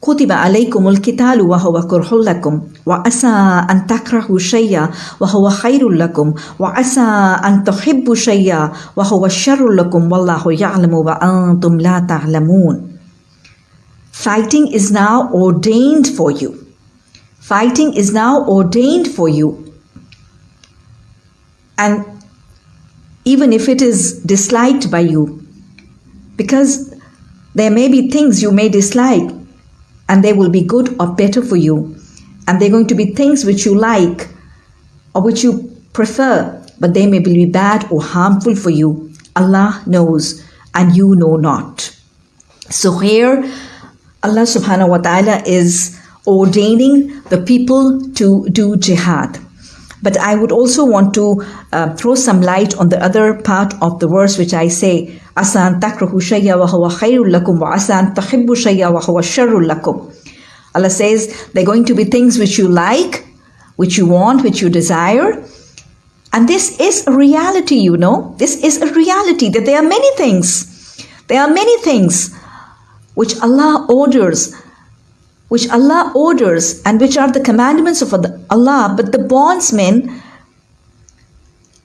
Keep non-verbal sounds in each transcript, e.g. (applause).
كتب عليكم القتال وهو كره لكم وعسى أن تكرهوا شيئا وهو خير لكم وعسى أن تحبوا شيئا وهو شر لكم والله يعلم وأنتم لا تعلمون Fighting is now ordained for you. Fighting is now ordained for you. And even if it is disliked by you, because there may be things you may dislike and they will be good or better for you, and they're going to be things which you like or which you prefer, but they may be bad or harmful for you. Allah knows and you know not. So here, Allah subhanahu wa ta'ala is ordaining the people to do jihad. But I would also want to uh, throw some light on the other part of the verse which I say, Asan takrahu shayya wa huwa khairul lakum wa asan tahibbu shayya wa huwa sharrul lakum. Allah says there are going to be things which you like, which you want, which you desire. And this is a reality, you know. This is a reality that there are many things. There are many things which Allah orders which Allah orders and which are the commandments of Allah, but the bondsmen,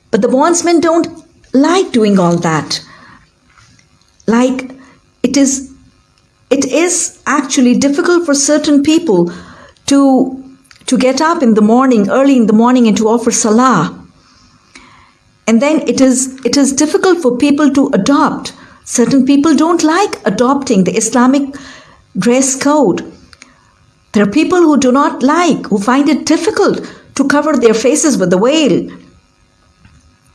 but the bondsmen don't like doing all that. Like it is, it is actually difficult for certain people to to get up in the morning, early in the morning, and to offer salah. And then it is it is difficult for people to adopt. Certain people don't like adopting the Islamic dress code there are people who do not like, who find it difficult to cover their faces with the veil.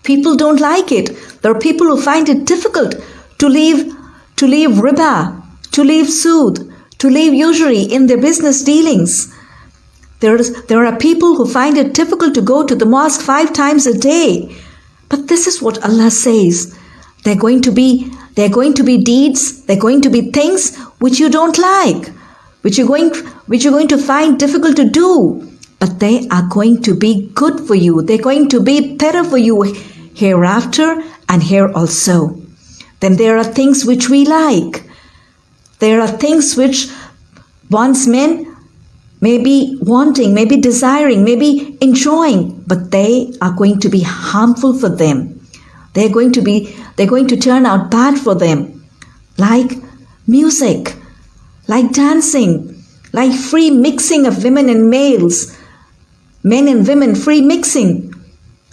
People don't like it. There are people who find it difficult to leave to leave riba, to leave sood, to leave usury in their business dealings. There's, there are people who find it difficult to go to the mosque five times a day. But this is what Allah says. They're going to be they're going to be deeds, they're going to be things which you don't like which you're going which you're going to find difficult to do. But they are going to be good for you. They're going to be better for you hereafter and here also. Then there are things which we like. There are things which once men may be wanting may be desiring may be enjoying but they are going to be harmful for them. They're going to be they're going to turn out bad for them. Like music like dancing, like free mixing of women and males, men and women free mixing,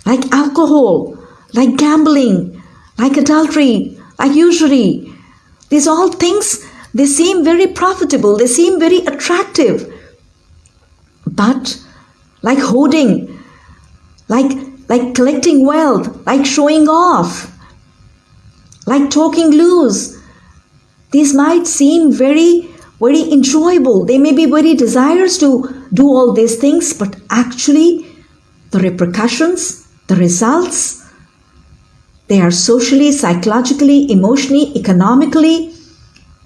like alcohol, like gambling, like adultery, like usury. These all things, they seem very profitable, they seem very attractive. But like hoarding, like, like collecting wealth, like showing off, like talking loose, these might seem very very enjoyable. They may be very desirous to do all these things, but actually, the repercussions, the results, they are socially, psychologically, emotionally, economically,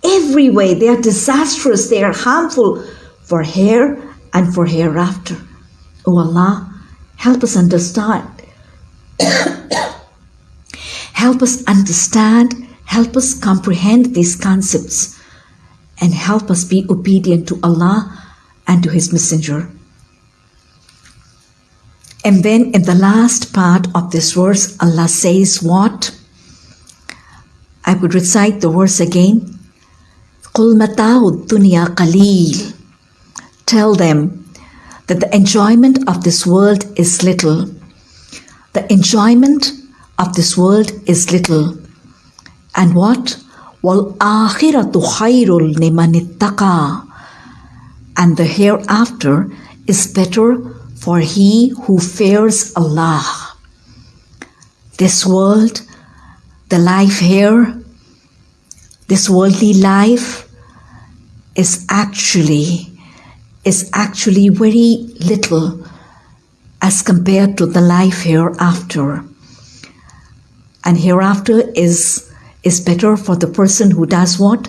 every way. They are disastrous, they are harmful for here and for hereafter. Oh Allah, help us understand. (coughs) help us understand, help us comprehend these concepts and help us be obedient to Allah and to His Messenger. And then in the last part of this verse, Allah says what? I would recite the verse again. قُلْ مَتَاعُ الدُّنْيَا قَلِيلٌ Tell them that the enjoyment of this world is little. The enjoyment of this world is little. And what? وَالْآخِرَةُ خَيْرٌ لِمَنِ اتَّقَى And the hereafter is better for he who fears Allah. This world, the life here, this worldly life is actually is actually very little as compared to the life hereafter. And hereafter is is better for the person who does what?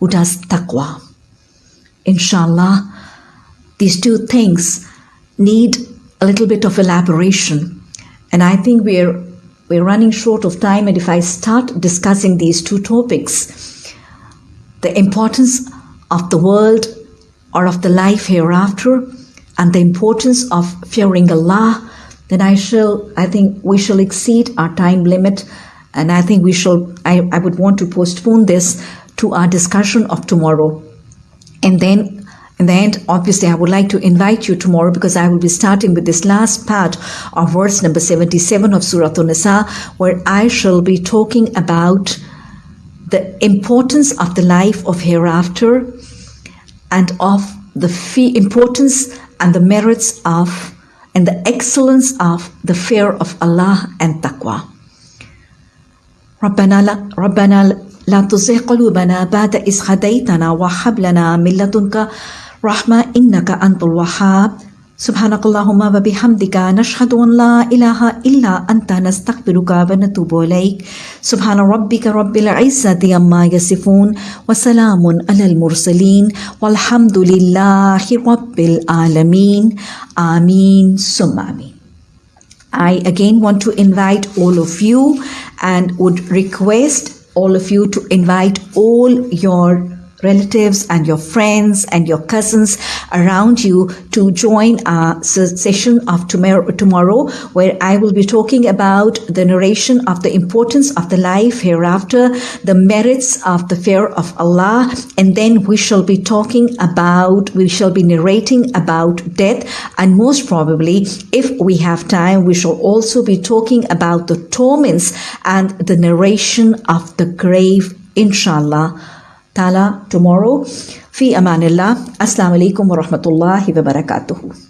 Who does taqwa. Inshallah, these two things need a little bit of elaboration. And I think we're we're running short of time, and if I start discussing these two topics, the importance of the world or of the life hereafter and the importance of fearing Allah, then I shall, I think we shall exceed our time limit. And I think we shall, I, I would want to postpone this to our discussion of tomorrow. And then in the end, obviously, I would like to invite you tomorrow because I will be starting with this last part of verse number 77 of Surah An-Nisa, where I shall be talking about the importance of the life of hereafter and of the fee- importance and the merits of and the excellence of the fear of Allah and taqwa. ربنا لا ربنا لا تزغ قلوبنا بعد إذ هديتنا وهب لنا من لدنك رحمة إنك أنت الوهاب. سبحانك اللهم وبحمدك نشهد أن لا إله إلا أنت نستغفرك ونتوب إليك. سبحان ربك رب العزة عما يصفون وسلام على المرسلين والحمد لله رب العالمين. آمين. ثم آمين. I again want to invite all of you and would request all of you to invite all your relatives and your friends and your cousins around you to join our session of tomorrow, tomorrow where I will be talking about the narration of the importance of the life hereafter, the merits of the fear of Allah, and then we shall be talking about, we shall be narrating about death, and most probably, if we have time, we shall also be talking about the torments and the narration of the grave, inshallah. Ta'ala tomorrow. Fi amanillah. Assalamu alaikum wa rahmatullahi wa barakatuhu.